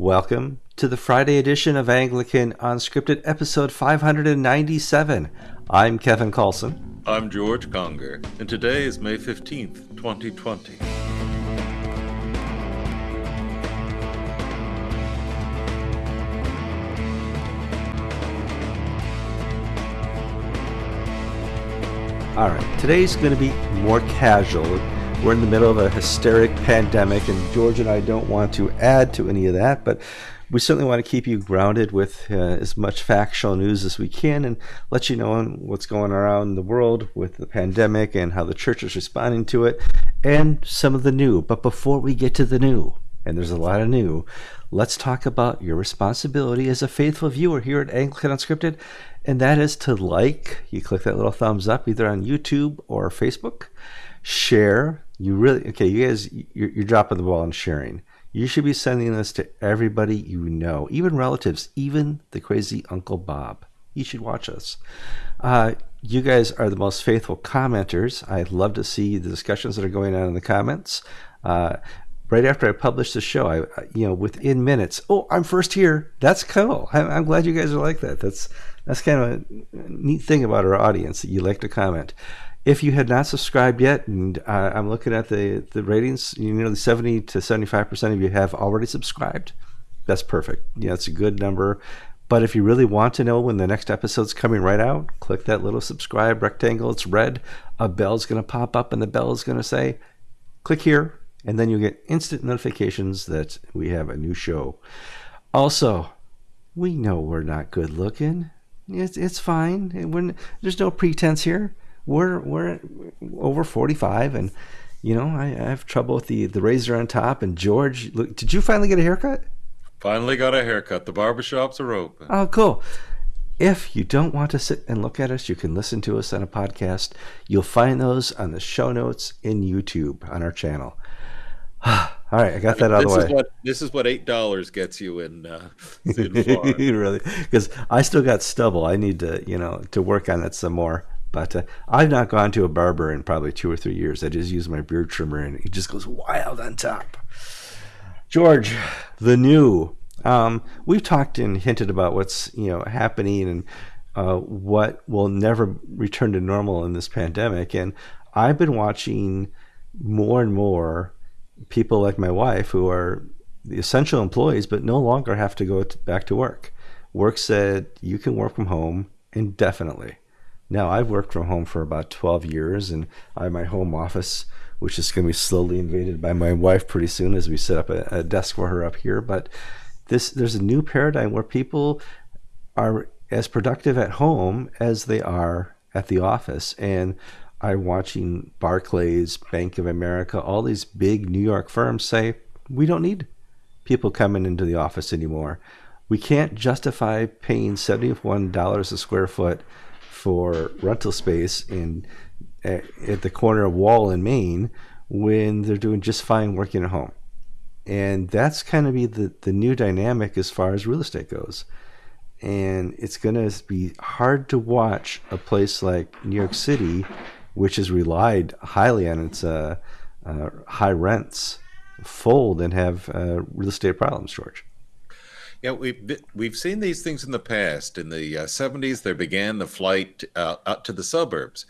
Welcome to the Friday edition of Anglican Unscripted, episode 597. I'm Kevin Carlson. I'm George Conger, and today is May 15th, 2020. All right, today's going to be more casual. We're in the middle of a hysteric pandemic, and George and I don't want to add to any of that, but we certainly want to keep you grounded with uh, as much factual news as we can and let you know what's going around the world with the pandemic and how the church is responding to it and some of the new. But before we get to the new, and there's a lot of new, let's talk about your responsibility as a faithful viewer here at Anglican Unscripted, and that is to like, you click that little thumbs up either on YouTube or Facebook, share. You really, okay, you guys, you're, you're dropping the ball on sharing. You should be sending this to everybody you know, even relatives, even the crazy Uncle Bob. You should watch us. Uh, you guys are the most faithful commenters. I love to see the discussions that are going on in the comments. Uh, right after I publish the show, I you know within minutes, oh, I'm first here. That's cool. I'm, I'm glad you guys are like that. That's that's kind of a neat thing about our audience that you like to comment. If you had not subscribed yet, and uh, I'm looking at the the ratings, you know, 70 to 75 percent of you have already subscribed. That's perfect. Yeah, it's a good number. But if you really want to know when the next episode's coming right out, click that little subscribe rectangle. It's red. A bell's going to pop up, and the bell is going to say, click here, and then you'll get instant notifications that we have a new show. Also, we know we're not good looking. It's, it's fine. We're, there's no pretense here we're we're over 45 and you know I, I, have trouble with the the razor on top and george look, did you finally get a haircut? Finally got a haircut. The barbershops are open. Oh cool. If you don't want to sit and look at us you can listen to us on a podcast. You'll find those on the show notes in youtube on our channel. All right, I got that out of the way. Is what, this is what eight dollars gets you in, uh, in really, because I still got stubble. I need to, you know, to work on it some more. But uh, I've not gone to a barber in probably two or three years. I just use my beard trimmer and it just goes wild on top. George, the new. Um, we've talked and hinted about what's you know happening and uh, what will never return to normal in this pandemic. And I've been watching more and more people like my wife who are the essential employees, but no longer have to go back to work. Work said you can work from home indefinitely. Now, I've worked from home for about 12 years, and I have my home office, which is going to be slowly invaded by my wife pretty soon as we set up a, a desk for her up here. But this, there's a new paradigm where people are as productive at home as they are at the office. And I'm watching Barclays, Bank of America, all these big New York firms say, we don't need people coming into the office anymore. We can't justify paying $71 a square foot for rental space in at the corner of Wall and Main when they're doing just fine working at home. And that's kind of be the, the new dynamic as far as real estate goes. And it's going to be hard to watch a place like New York City, which has relied highly on its uh, uh, high rents, fold and have uh, real estate problems, George. Yeah, we've we've seen these things in the past. In the uh, 70s, there began the flight uh, out to the suburbs.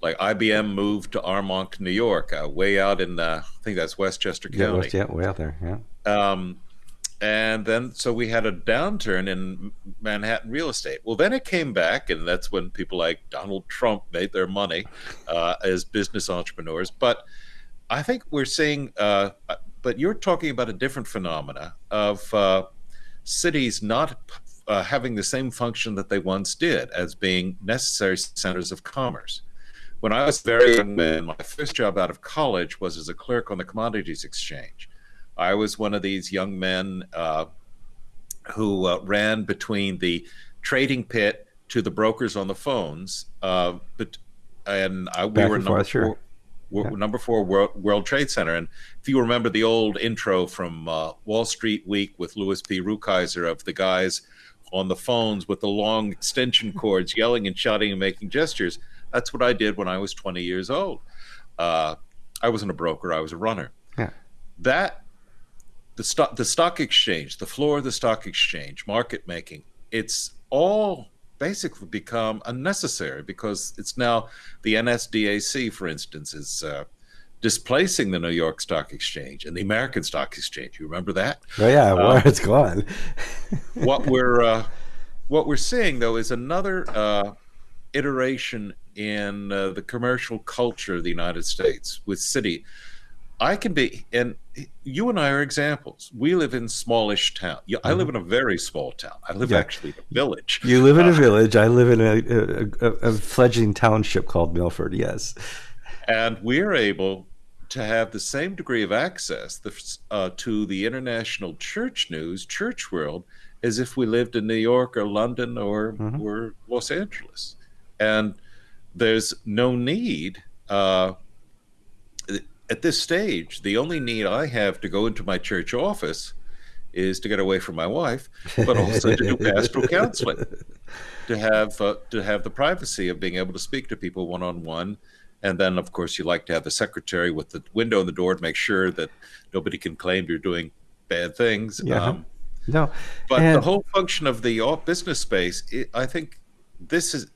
Like IBM moved to Armonk, New York, uh, way out in uh, I think that's Westchester County. Yeah, West, yeah, way out there. Yeah. Um, and then so we had a downturn in Manhattan real estate. Well, then it came back, and that's when people like Donald Trump made their money uh, as business entrepreneurs. But I think we're seeing. Uh, but you're talking about a different phenomena of cities not uh, having the same function that they once did as being necessary centers of commerce. When I was very young man, my first job out of college was as a clerk on the commodities exchange. I was one of these young men uh, who uh, ran between the trading pit to the brokers on the phones. Uh, but and I, we were number four, yeah. number four World, World, Trade Center. And if you remember the old intro from uh, Wall Street Week with Louis P. Rukeyser of the guys on the phones with the long extension cords yelling and shouting and making gestures, that's what I did when I was 20 years old. Uh, I wasn't a broker, I was a runner. Yeah. That the stock the stock exchange, the floor of the stock exchange, market making, it's all basically become unnecessary because it's now the NASDAQ, for instance, is uh, displacing the New York Stock Exchange and the American Stock Exchange. You remember that? Oh yeah, well, um, it's gone. what we're uh, what we're seeing though is another uh, iteration in uh, the commercial culture of the United States with city. I can be, and you and I are examples. We live in smallish town. I live mm-hmm. in a very small town. I live yeah. actually in a village. You live in a uh, village. I live in a, a, a, fledgling township called Milford. Yes, and we're able to have the same degree of access uh, to the international church news, church world, as if we lived in New York or London or, mm-hmm. or Los Angeles. And there's no need. Uh, at this stage, the only need I have to go into my church office is to get away from my wife, but also to do pastoral counseling, to have uh, to have the privacy of being able to speak to people one on one and then, of course, you like to have the secretary with the window in the door to make sure that nobody can claim you're doing bad things. Yeah. Um, no, but and... the whole function of the business space, it, I think this is,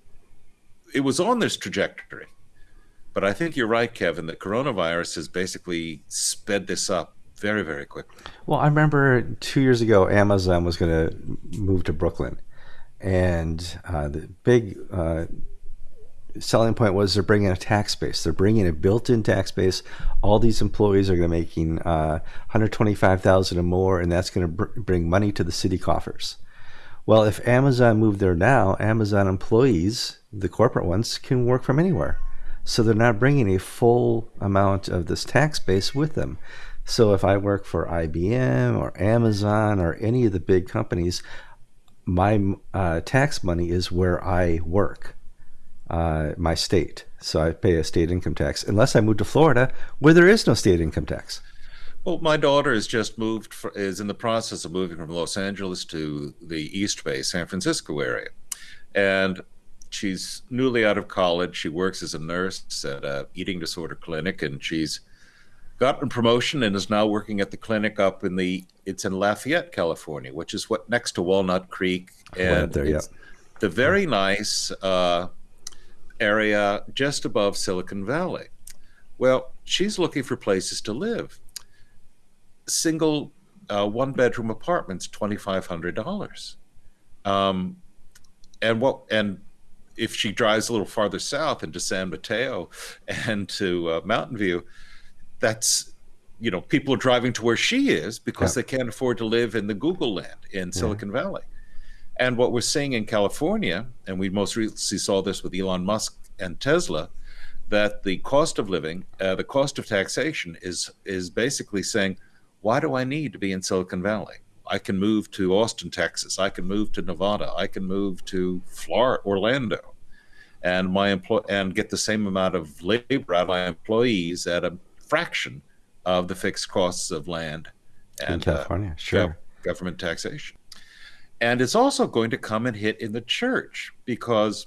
it was on this trajectory. But I think you're right, Kevin, that coronavirus has basically sped this up very, very quickly. Well, I remember two years ago, Amazon was going to move to Brooklyn. And uh, the big uh, selling point was they're bringing a tax base. They're bringing a built-in tax base. All these employees are going to making uh, 125,000 or more, and that's going to br- bring money to the city coffers. Well, if Amazon moved there now, Amazon employees, the corporate ones, can work from anywhere. So they're not bringing a full amount of this tax base with them. So if I work for IBM or Amazon or any of the big companies, my uh, tax money is where I work uh, my state. So I pay a state income tax, unless I move to Florida, where there is no state income tax. Well, my daughter has just moved, for, is in the process of moving from Los Angeles to the East Bay, San Francisco area. And she's newly out of college. She works as a nurse at a eating disorder clinic, and she's gotten promotion and is now working at the clinic up in the, it's in Lafayette, California, which is what next to Walnut Creek. And there, yeah. the very nice, uh, area just above Silicon Valley. Well, she's looking for places to live. Single uh, one bedroom apartments, twenty five hundred dollars. Um, and what and if she drives a little farther south into San Mateo and to uh, Mountain View, that's you know people are driving to where she is because yeah. they can't afford to live in the Google land in Silicon yeah. Valley. And what we're seeing in California, and we most recently saw this with Elon Musk and Tesla, that the cost of living, uh, the cost of taxation is is basically saying, why do I need to be in Silicon Valley? I can move to Austin, Texas. I can move to Nevada. I can move to Florida, Orlando, and my employ and get the same amount of labor out of my employees at a fraction of the fixed costs of land and in uh, California, uh, sure, government taxation. And it's also going to come and hit in the church because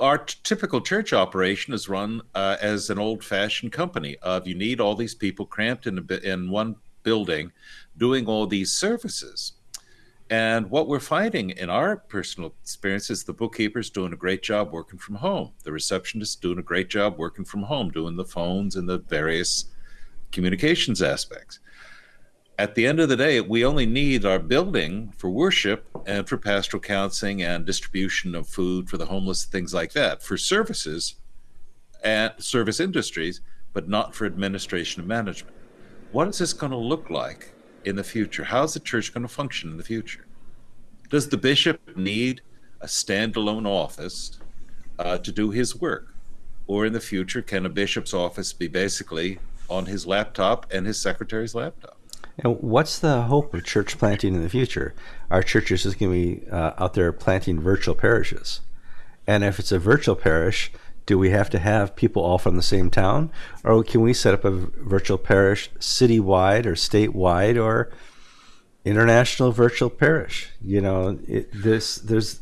our typical church operation is run uh, as an old-fashioned company of you need all these people cramped in a, in one building doing all these services. And what we're finding in our personal experience is the bookkeeper's doing a great job working from home. The receptionist doing a great job working from home doing the phones and the various communications aspects. At the end of the day, we only need our building for worship and for pastoral counseling and distribution of food for the homeless, things like that, for services and service industries, but not for administration and management. What is this going to look like in the future? How is the church going to function in the future? Does the bishop need a standalone office uh, to do his work? Or in the future, can a bishop's office be basically on his laptop and his secretary's laptop? And what's the hope of church planting in the future? Our churches just going to be uh, out there planting virtual parishes. And if it's a virtual parish, do we have to have people all from the same town? Or can we set up a virtual parish citywide or statewide or international virtual parish? You know, it, this, there's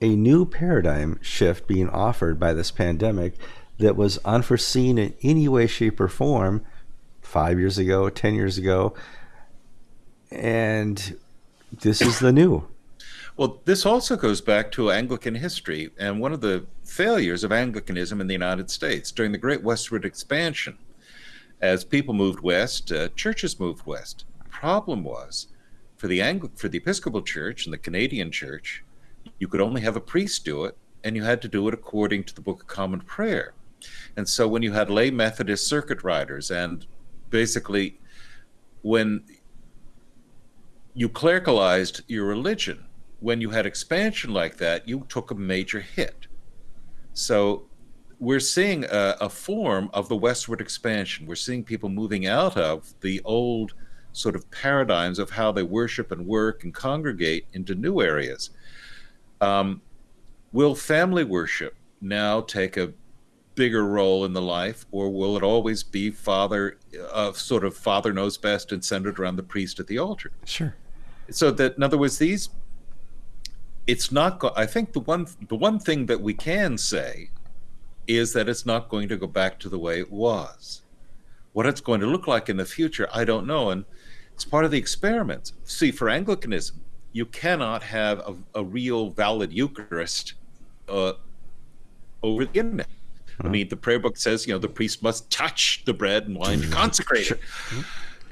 a new paradigm shift being offered by this pandemic that was unforeseen in any way, shape, or form five years ago, 10 years ago. And this is the new. Well, this also goes back to Anglican history and one of the failures of Anglicanism in the United States during the Great Westward Expansion. As people moved west, uh, churches moved west. The problem was for the Angli- for the Episcopal Church and the Canadian Church, you could only have a priest do it, and you had to do it according to the Book of Common Prayer. And so when you had lay Methodist circuit riders, and basically when you clericalized your religion, when you had expansion like that, you took a major hit. So we're seeing a, a, form of the westward expansion. We're seeing people moving out of the old sort of paradigms of how they worship and work and congregate into new areas. Um, will family worship now take a bigger role in the life, or will it always be father, uh, sort of father knows best and centered around the priest at the altar? Sure. So that, in other words, these it's not go- i think the one the one thing that we can say is that it's not going to go back to the way it was. What it's going to look like in the future i don't know and it's part of the experiment. See for anglicanism you cannot have a, a real valid eucharist uh, over the internet. I mean the prayer book says you know the priest must touch the bread and wine to consecrate it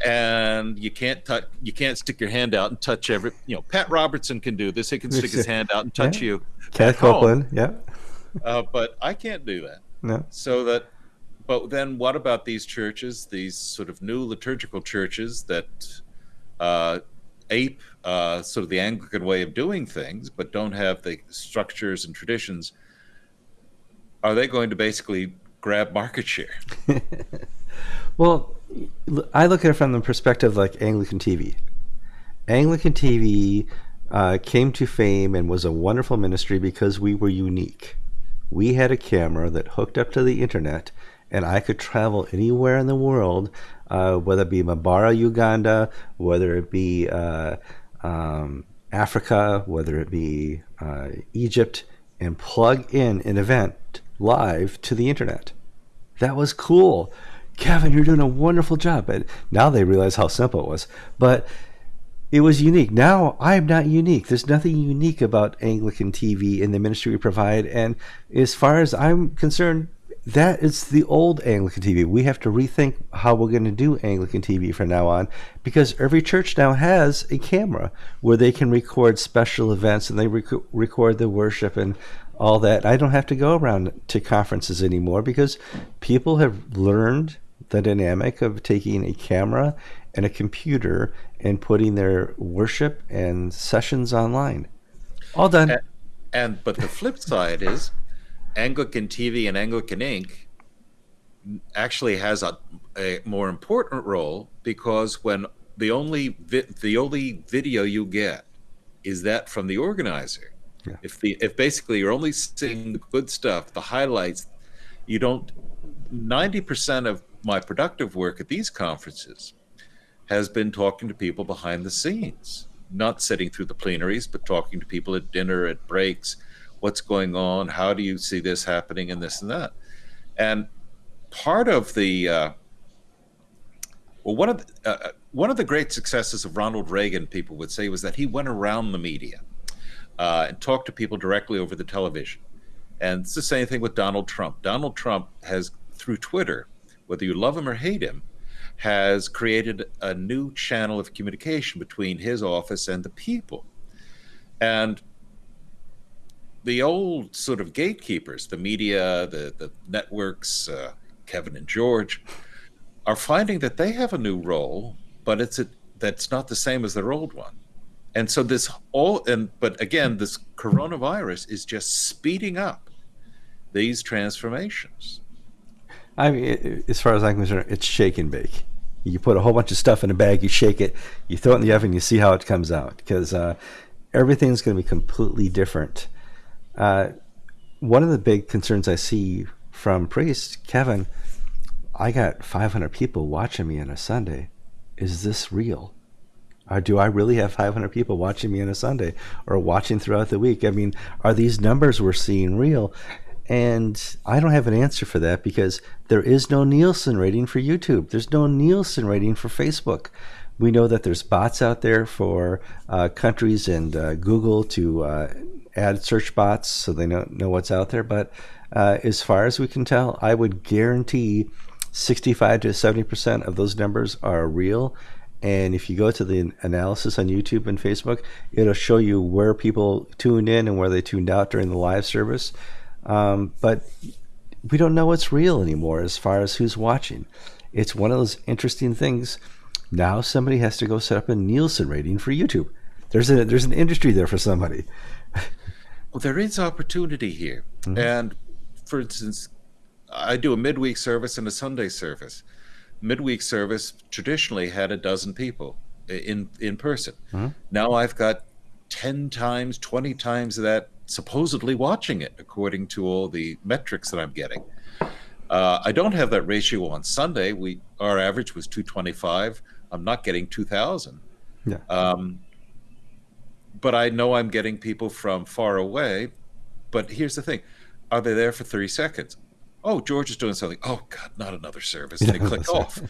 and you can't touch you can't stick your hand out and touch every you know pat robertson can do this. He can stick his hand out and touch yeah. you Kenneth copeland yeah. Uh, but i can't do that. No. So that but then what about these churches these sort of new liturgical churches that uh, ape uh, sort of the anglican way of doing things but don't have the structures and traditions are they going to basically grab market share well I look at it from the perspective like Anglican TV. Anglican TV uh, came to fame and was a wonderful ministry because we were unique. We had a camera that hooked up to the internet, and I could travel anywhere in the world, uh, whether it be Mbarara, Uganda, whether it be uh, um, Africa, whether it be uh, Egypt, and plug in an event live to the internet. That was cool. Kevin, you're doing a wonderful job. But now they realize how simple it was. But it was unique. Now I'm not unique. There's nothing unique about Anglican TV and the ministry we provide. And as far as I'm concerned, that is the old Anglican TV. We have to rethink how we're going to do Anglican TV from now on because every church now has a camera where they can record special events and they rec- record the worship and all that. I don't have to go around to conferences anymore because people have learned the dynamic of taking a camera and a computer and putting their worship and sessions online. All done. And, and but the flip side is Anglican TV and Anglican Ink. actually has a, a more important role because when the only vi- the only video you get is that from the organizer. Yeah. If the if basically you're only seeing the good stuff, the highlights, you don't. Ninety percent of my productive work at these conferences has been talking to people behind the scenes, not sitting through the plenaries, but talking to people at dinner, at breaks. What's going on? How do you see this happening, and this and that? And part of the uh, well, one of the, uh, uh one of the great successes of Ronald Reagan, people would say, was that he went around the media uh, and talked to people directly over the television. And it's the same thing with Donald Trump. Donald Trump has, through Twitter, whether you love him or hate him, has created a new channel of communication between his office and the people. And the old sort of gatekeepers, the media, the, the networks, uh, Kevin and George, are finding that they have a new role, but it's a, that's not the same as their old one. And so this all and but again, this coronavirus is just speeding up these transformations. I mean, as far as I'm concerned, it's shake and bake. You put a whole bunch of stuff in a bag, you shake it, you throw it in the oven, you see how it comes out because uh, everything's going to be completely different. Uh, one of the big concerns I see from priests, Kevin, I got 500 people watching me on a Sunday. Is this real? Or do I really have 500 people watching me on a Sunday or watching throughout the week? I mean, are these numbers we're seeing real? And I don't have an answer for that because there is no Nielsen rating for YouTube. There's no Nielsen rating for Facebook. We know that there's bots out there for uh, countries and uh, Google to uh, add search bots so they know, know what's out there. But uh, as far as we can tell, I would guarantee 65 to 70% of those numbers are real. And if you go to the analysis on YouTube and Facebook, it'll show you where people tuned in and where they tuned out during the live service. Um, but we don't know what's real anymore as far as who's watching. It's one of those interesting things. Now somebody has to go set up a Nielsen rating for YouTube. There's a there's an industry there for somebody. well, there is opportunity here, mm-hmm. and for instance, I do a midweek service and a Sunday service. Midweek service traditionally had a dozen people in in person. Mm-hmm. Now I've got ten times, twenty times that supposedly watching it, according to all the metrics that I'm getting. Uh, I don't have that ratio on Sunday. We our average was 225. I'm not getting 2,000. Yeah. Um, but I know I'm getting people from far away. But here's the thing: Are they there for 30 seconds? oh, George is doing something. Oh, God, not another service. They click off.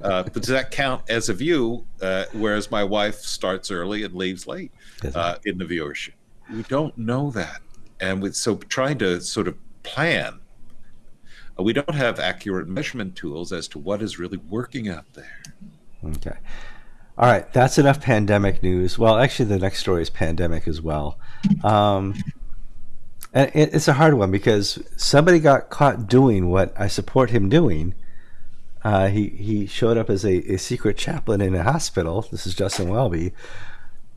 Uh, but does that count as a view? Uh, whereas my wife starts early and leaves late uh, in the viewership. We don't know that. And with, so trying to sort of plan, uh, we don't have accurate measurement tools as to what is really working out there. Okay. All right, that's enough pandemic news. Well, actually, the next story is pandemic as well. Um, and it's a hard one because somebody got caught doing what I support him doing. Uh, he he showed up as a, a secret chaplain in a hospital. This is Justin Welby,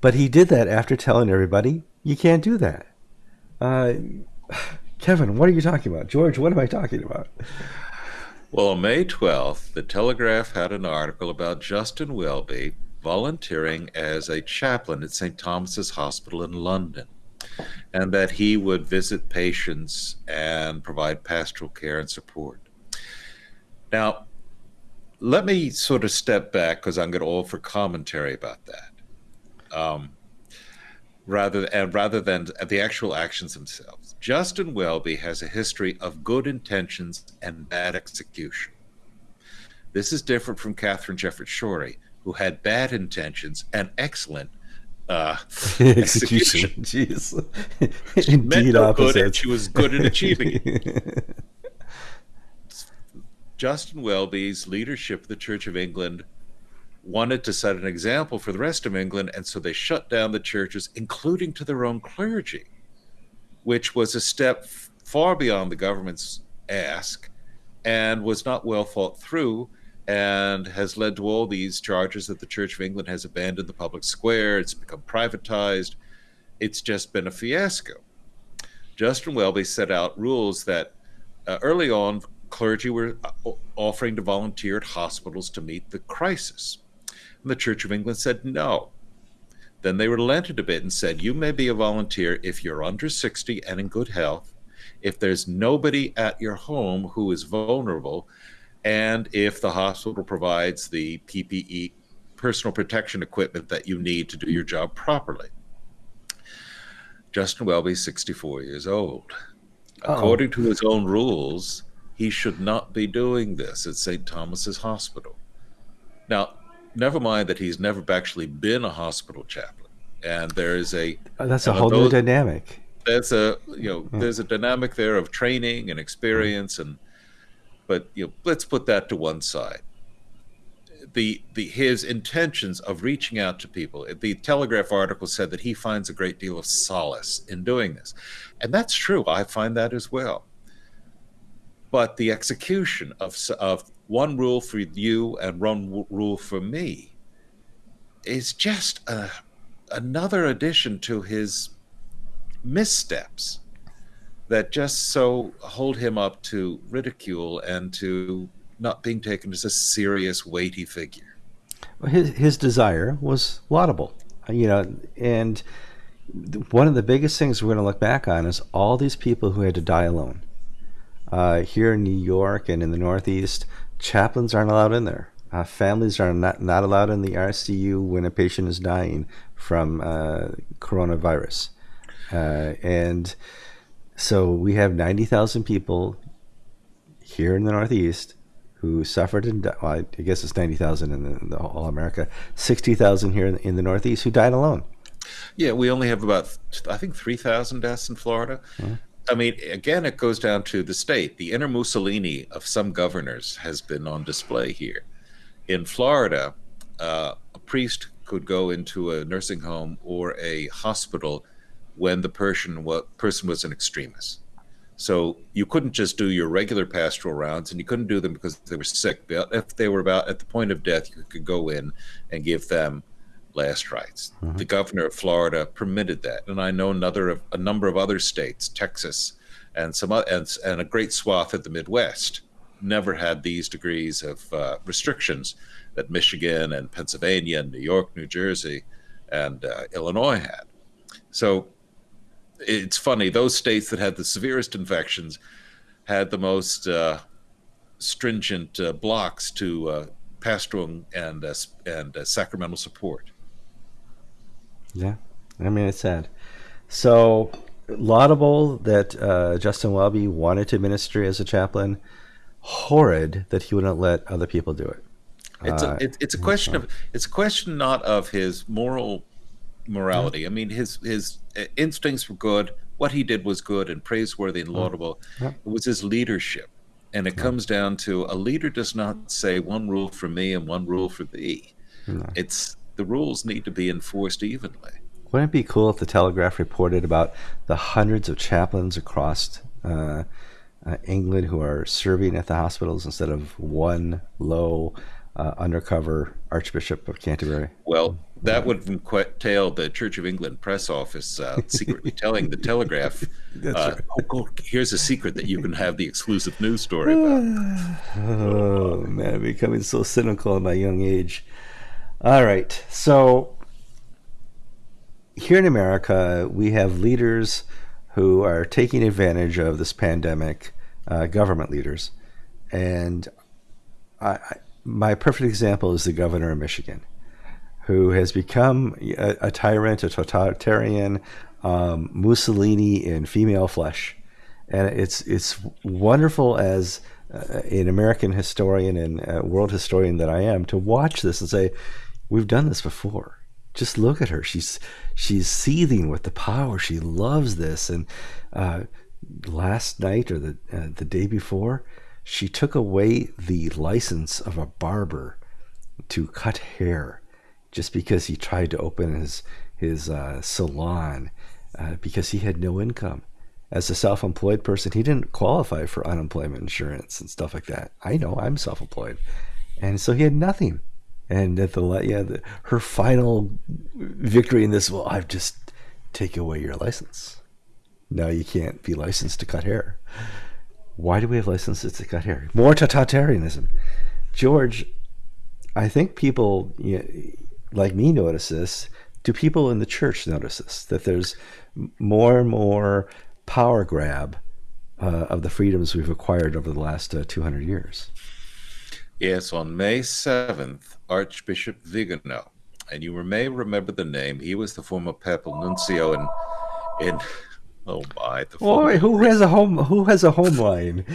but he did that after telling everybody you can't do that. Uh, Kevin, what are you talking about? George, what am I talking about? Well, on May 12th, the Telegraph had an article about Justin Welby volunteering as a chaplain at St. Thomas's Hospital in London and that he would visit patients and provide pastoral care and support. Now, let me sort of step back because I'm going to offer commentary about that, um, rather and rather than the actual actions themselves. Justin Welby has a history of good intentions and bad execution. This is different from Katharine Jefferts Schori, who had bad intentions and excellent uh, execution. Jeez. Indeed, no opposite. She was good at achieving it. Justin Welby's leadership of the Church of England wanted to set an example for the rest of England, and so they shut down the churches, including to their own clergy, which was a step far beyond the government's ask and was not well thought through and has led to all these charges that the Church of England has abandoned the public square, it's become privatized. It's just been a fiasco. Justin Welby set out rules that uh, early on clergy were uh, offering to volunteer at hospitals to meet the crisis. And the Church of England said no. Then they relented a bit and said, You may be a volunteer if you're under 60 and in good health, if there's nobody at your home who is vulnerable, and if the hospital provides the PPE, personal protection equipment that you need to do your job properly. Justin Welby, 64 years old. Uh-oh. According to his own rules, he should not be doing this at St. Thomas's Hospital. Now, never mind that he's never actually been a hospital chaplain, and there is a oh, that's a whole those, new dynamic. There's a you know hmm. there's a dynamic there of training and experience and but you know, let's put that to one side. The, the his intentions of reaching out to people. The Telegraph article said that he finds a great deal of solace in doing this, and that's true. I find that as well. But the execution of of one rule for you and one rule for me is just a, another addition to his missteps that just so hold him up to ridicule and to not being taken as a serious, weighty figure. Well, his his desire was laudable, you know, and one of the biggest things we're going to look back on is all these people who had to die alone. Uh, here in New York and in the Northeast, chaplains aren't allowed in there. Uh, families are not, not allowed in the ICU when a patient is dying from uh, coronavirus. Uh, and So we have 90,000 people here in the Northeast who suffered and well, I guess it's 90,000 in, the, in the all America, 60,000 here in, in, the Northeast who died alone. Yeah, we only have about, I think, 3,000 deaths in Florida. Mm-hmm. I mean, again, it goes down to the state. The inner Mussolini of some governors has been on display here. In Florida, uh, a priest could go into a nursing home or a hospital when the person was, person was in extremis. So you couldn't just do your regular pastoral rounds, and you couldn't do them because they were sick. But if they were about at the point of death, you could go in and give them last rites. Mm-hmm. The governor of Florida permitted that, and I know another of a number of other states, Texas, and some and, and a great swath of the Midwest, never had these degrees of uh, restrictions that Michigan and Pennsylvania and New York, New Jersey, and uh, Illinois had. So it's funny those states that had the severest infections had the most uh, stringent uh, blocks to uh, pastoral and uh, and uh, sacramental support. Yeah, I mean it's sad. So laudable that uh, Justin Welby wanted to minister as a chaplain. Horrid that he wouldn't let other people do it. It's a it, it's a question of it's a question not of his moral morality. I mean, his his uh, instincts were good. What he did was good and praiseworthy and laudable. It was his leadership, and it comes down to a leader does not say one rule for me and one rule for thee. No. It's the rules need to be enforced evenly. Wouldn't it be cool if the Telegraph reported about the hundreds of chaplains across uh, uh, England who are serving at the hospitals instead of one low uh, undercover Archbishop of Canterbury? Well, that would entail the Church of England press office uh, secretly telling the Telegraph, uh, right. oh, here's a secret that you can have the exclusive news story about. oh, man, I'm becoming so cynical at my young age. All right. So, here in America, we have leaders who are taking advantage of this pandemic, uh, government leaders. And I, I, my perfect example is the governor of Michigan who has become a, a tyrant, a totalitarian, um, Mussolini in female flesh, and it's it's wonderful as uh, an American historian and uh, world historian that I am to watch this and say, we've done this before. Just look at her; she's she's seething with the power. She loves this, and uh, last night or the uh, the day before, she took away the license of a barber to cut hair just because he tried to open his his uh, salon uh, because he had no income. As a self-employed person, he didn't qualify for unemployment insurance and stuff like that. I know I'm self-employed, and so he had nothing. And at the yeah, the, her final victory in this, well, I've just take away your license. Now you can't be licensed to cut hair. Why do we have licenses to cut hair? More totalitarianism. George, I think people, you know, like me notice this? Do people in the church notice this? That there's more and more power grab uh, of the freedoms we've acquired over the last uh, 200 years. Yes, on May 7th, Archbishop Vigano, and you may remember the name, he was the former papal nuncio in, in oh my. The Boy, who has a home, who has a home line?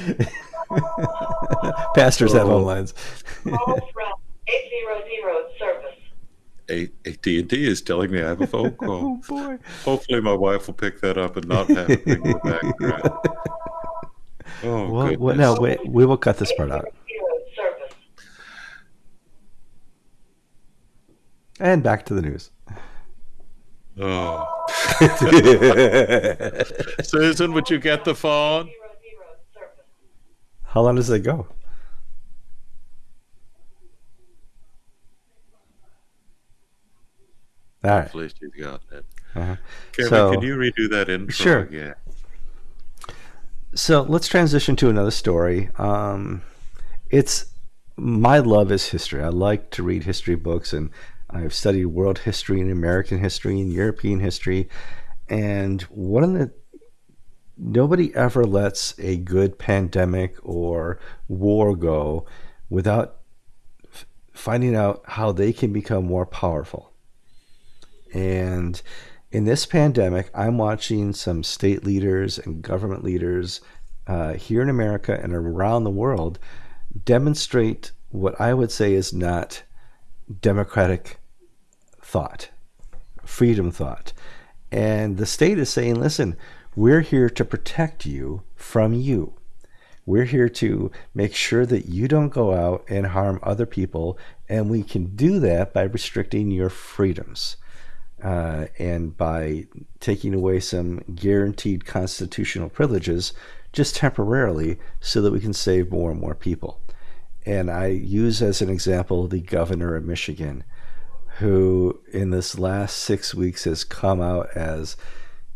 Pastors oh. have home lines. 800 service. AT&T is telling me I have a phone call. oh boy! Hopefully, my wife will pick that up and not have it in the background. Oh, well, well, no, we, we will cut this part out. And back to the news. Oh. Susan, would you get the phone? How long does it go? All right. Hopefully she's got that. Uh-huh. Kevin, so, can you redo that intro sure. again? So let's transition to another story. Um, it's my love is history. I like to read history books, and I've studied world history and American history and European history. And one of the nobody ever lets a good pandemic or war go without finding out how they can become more powerful and in this pandemic, I'm watching some state leaders and government leaders uh, here in America and around the world demonstrate what I would say is not democratic thought, freedom thought. And the state is saying, listen, we're here to protect you from you. We're here to make sure that you don't go out and harm other people. And we can do that by restricting your freedoms uh, and by taking away some guaranteed constitutional privileges just temporarily so that we can save more and more people. And I use as an example the governor of Michigan, who in this last six weeks has come out as,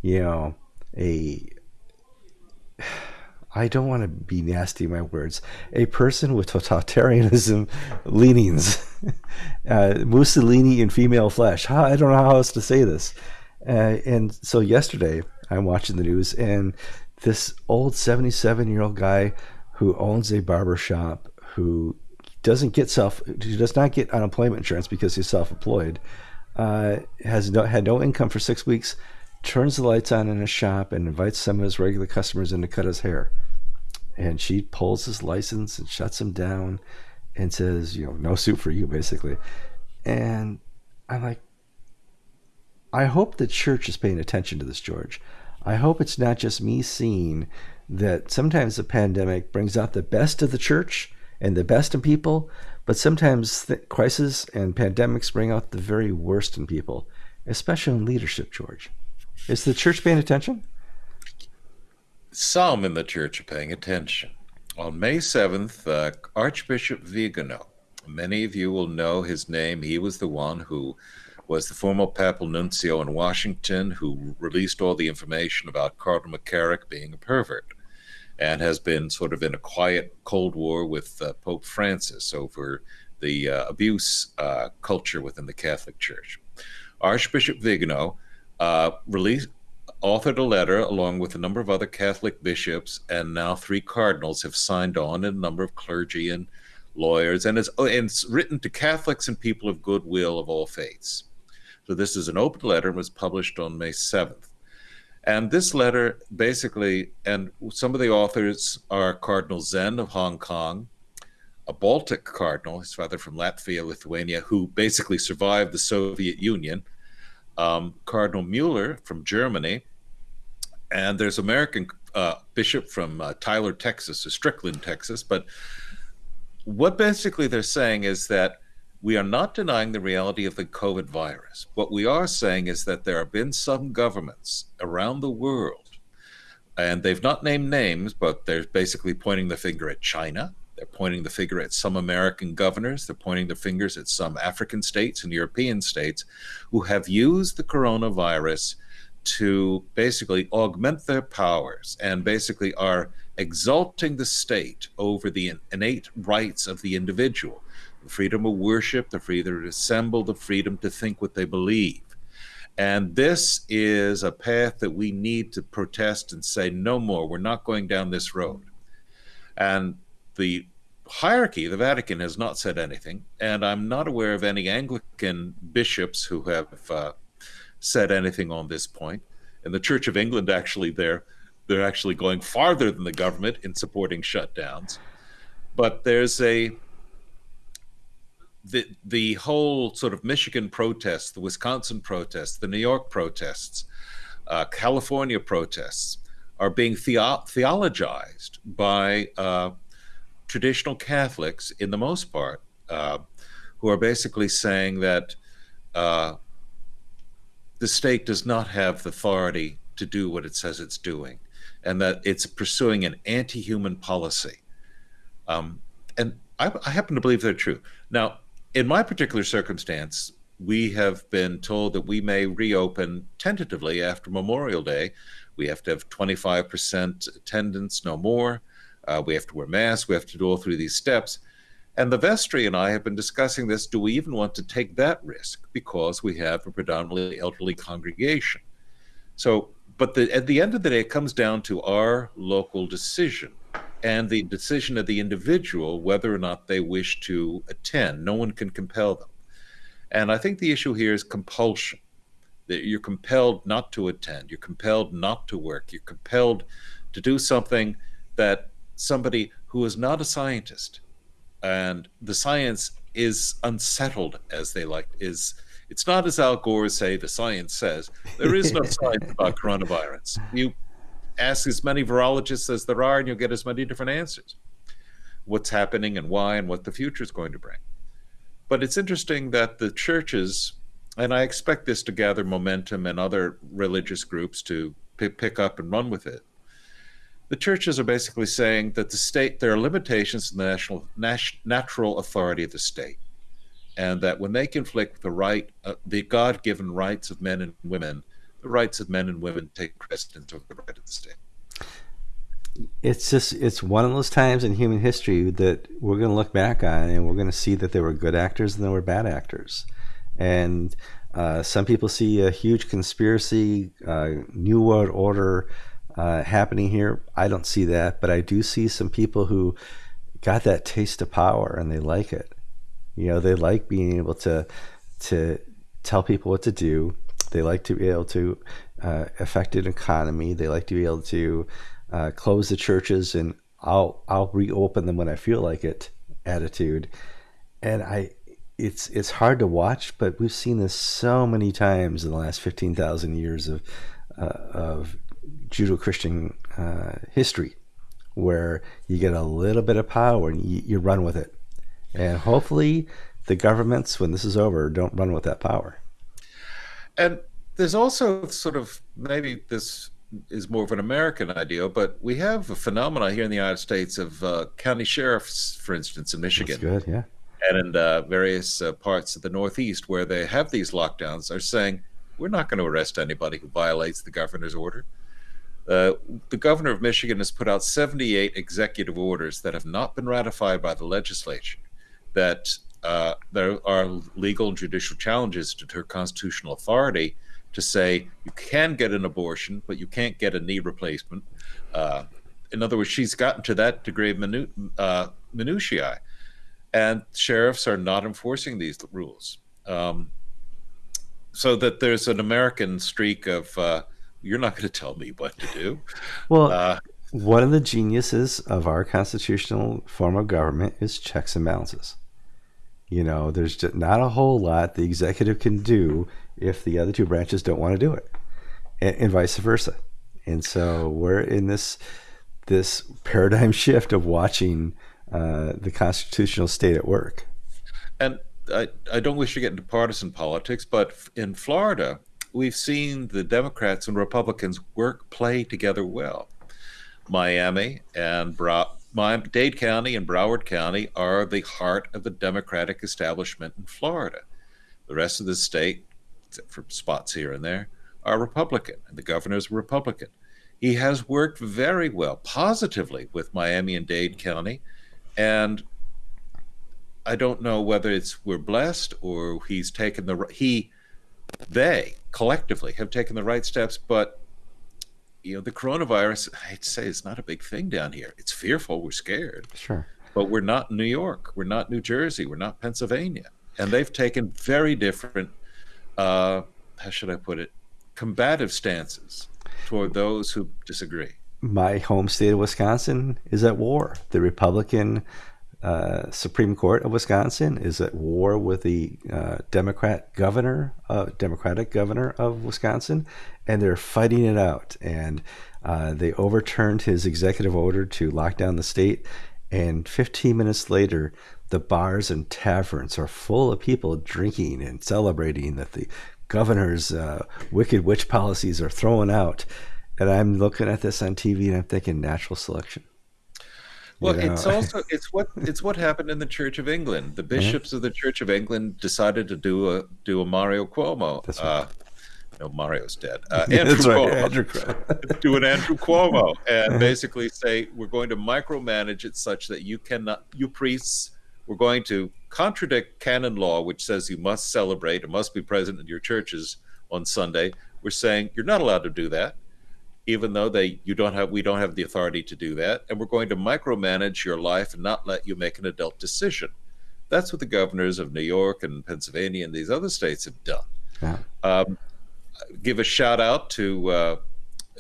you know, a I don't want to be nasty in my words, a person with totalitarianism leanings, uh, Mussolini in female flesh. I don't know how else to say this. Uh, and so yesterday, I'm watching the news, and this old 77 year old guy who owns a barber shop who doesn't get self, he does not get unemployment insurance because he's self employed, uh, has no, had no income for six weeks, turns the lights on in his shop and invites some of his regular customers in to cut his hair and she pulls his license and shuts him down and says, you know, no suit for you, basically. And I'm like, I hope the church is paying attention to this, George. I hope it's not just me seeing that sometimes the pandemic brings out the best of the church and the best in people, but sometimes crises and pandemics bring out the very worst in people, especially in leadership, George. Is the church paying attention? some in the church are paying attention. On May 7th, uh, Archbishop Vigano, many of you will know his name. He was the one who was the former papal nuncio in Washington who released all the information about Cardinal McCarrick being a pervert and has been sort of in a quiet Cold War with uh, Pope Francis over the uh, abuse uh, culture within the Catholic Church. Archbishop Vigano uh, released, authored a letter along with a number of other Catholic bishops, and now three cardinals have signed on, and a number of clergy and lawyers, and it's, and it's written to Catholics and people of goodwill of all faiths. So this is an open letter and was published on May 7th. And this letter basically, and some of the authors are Cardinal Zen of Hong Kong, a Baltic cardinal, his father from Latvia, Lithuania, who basically survived the Soviet Union, um, Cardinal Mueller from Germany, and there's American uh, bishop from uh, Tyler, Texas, or Strickland, Texas. But what basically they're saying is that we are not denying the reality of the COVID virus. What we are saying is that there have been some governments around the world, and they've not named names, but they're basically pointing the finger at China, they're pointing the finger at some American governors. They're pointing the fingers at some African states and European states who have used the coronavirus to basically augment their powers and basically are exalting the state over the innate rights of the individual the freedom of worship, the freedom to assemble, the freedom to think what they believe. And this is a path that we need to protest and say, no more, we're not going down this road. And the hierarchy, the Vatican has not said anything, and I'm not aware of any Anglican bishops who have uh, said anything on this point. And the Church of England actually they're they're actually going farther than the government in supporting shutdowns. But there's a the the whole sort of Michigan protests, the Wisconsin protests, the New York protests, uh, California protests are being theo- theologized by uh, traditional Catholics, in the most part, uh, who are basically saying that uh, the state does not have the authority to do what it says it's doing, and that it's pursuing an anti human policy. Um, and I, I happen to believe they're true. Now, in my particular circumstance, we have been told that we may reopen tentatively after Memorial Day. We have to have 25% attendance, no more. Uh, we have to wear masks. We have to do all through these steps. And the vestry and I have been discussing this. Do we even want to take that risk? Because we have a predominantly elderly congregation. So, but the, at the end of the day, it comes down to our local decision and the decision of the individual whether or not they wish to attend. No one can compel them. And I think the issue here is compulsion. that you're compelled not to attend, you're compelled not to work, you're compelled to do something that somebody who is not a scientist and the science is unsettled as they like is it's not as Al Gore say the science says there is no science about coronavirus. You ask as many virologists as there are and you'll get as many different answers. What's happening and why and what the future is going to bring. But it's interesting that the churches and I expect this to gather momentum and other religious groups to pick up and run with it. The churches are basically saying that the state, there are limitations in the national, natural authority of the state, and that when they conflict the right, uh, the God given rights of men and women, the rights of men and women take precedence over the right of the state. It's just, it's one of those times in human history that we're going to look back on and we're going to see that there were good actors and there were bad actors and uh, some people see a huge conspiracy, uh, new world order uh, happening here. I don't see that, but I do see some people who got that taste of power and they like it. You know, they like being able to to tell people what to do. They like to be able to uh, affect an economy. They like to be able to uh, close the churches and I'll I'll reopen them when I feel like it. Attitude, and I it's it's hard to watch, but we've seen this so many times in the last fifteen thousand years of uh, of Judeo-Christian uh, history, where you get a little bit of power and you, you run with it, and hopefully the governments, when this is over, don't run with that power. And there's also sort of maybe this is more of an American idea, but we have a phenomenon here in the United States of uh, county sheriffs, for instance, in Michigan. That's good, yeah and in uh, various uh, parts of the Northeast where they have these lockdowns are saying, we're not going to arrest anybody who violates the governor's order. Uh, the governor of Michigan has put out 78 executive orders that have not been ratified by the legislature, that uh, there are legal and judicial challenges to her constitutional authority to say you can get an abortion, but you can't get a knee replacement. Uh, in other words, she's gotten to that degree of minu- uh, minutiae and sheriffs are not enforcing these rules. Um, so that there's an American streak of uh, you're not going to tell me what to do. Well, uh, one of the geniuses of our constitutional form of government is checks and balances. You know, there's just not a whole lot the executive can do if the other two branches don't want to do it, and, and vice versa. And so we're in this this paradigm shift of watching uh, the constitutional state at work. And I, I don't wish to get into partisan politics, but in Florida, we've seen the Democrats and Republicans work, play together well. Miami and Bra- Dade County and Broward County are the heart of the Democratic establishment in Florida. The rest of the state, except for spots here and there, are Republican, and the governor's Republican. He has worked very well, positively, with Miami and Dade County and I don't know whether it's we're blessed or he's taken the he they collectively have taken the right steps, but you know the coronavirus. I'd say it's not a big thing down here. It's fearful. We're scared. Sure, but we're not New York. We're not New Jersey. We're not Pennsylvania, and they've taken very different. Uh, how should I put it? Combative stances toward those who disagree my home state of Wisconsin is at war. The Republican uh, Supreme Court of Wisconsin is at war with the uh, Democrat governor, uh, Democratic governor of Wisconsin, and they're fighting it out. And uh, they overturned his executive order to lock down the state. And 15 minutes later, the bars and taverns are full of people drinking and celebrating that the governor's uh, wicked witch policies are thrown out and I'm looking at this on TV and I'm thinking natural selection. Well, you know? it's also it's what it's what happened in the Church of England. The bishops of the Church of England decided to do a do a Mario Cuomo. That's right. Uh, no, Mario's dead. Uh, Andrew That's Cuomo. Right, Andrew. do an Andrew Cuomo and uh-huh. basically say we're going to micromanage it such that you cannot, you priests, we're going to contradict canon law, which says you must celebrate and must be present in your churches on Sunday. We're saying you're not allowed to do that even though they you don't have we don't have the authority to do that and we're going to micromanage your life and not let you make an adult decision that's what the governors of new york and pennsylvania and these other states have done yeah. um, give a shout out to uh,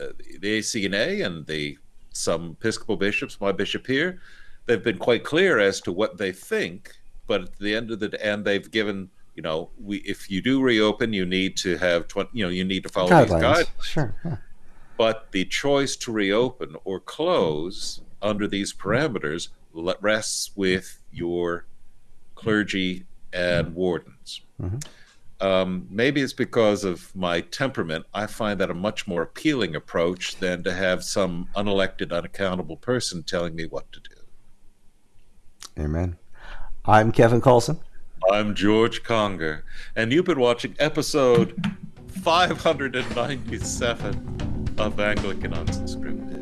uh, the ACNA and the some Episcopal bishops, my bishop here. They've been quite clear as to what they think, but at the end of the day and they've given you know we if you do reopen, you need to have 20, you know you need to follow guidelines. these guidelines. Sure. Yeah. But the choice to reopen or close under these parameters rests with your clergy and wardens. Mm-hmm. Um, maybe it's because of my temperament. I find that a much more appealing approach than to have some unelected, unaccountable person telling me what to do. Amen. I'm Kevin Kallsen. I'm George Conger, and you've been watching episode 597 of Anglican Unscripted.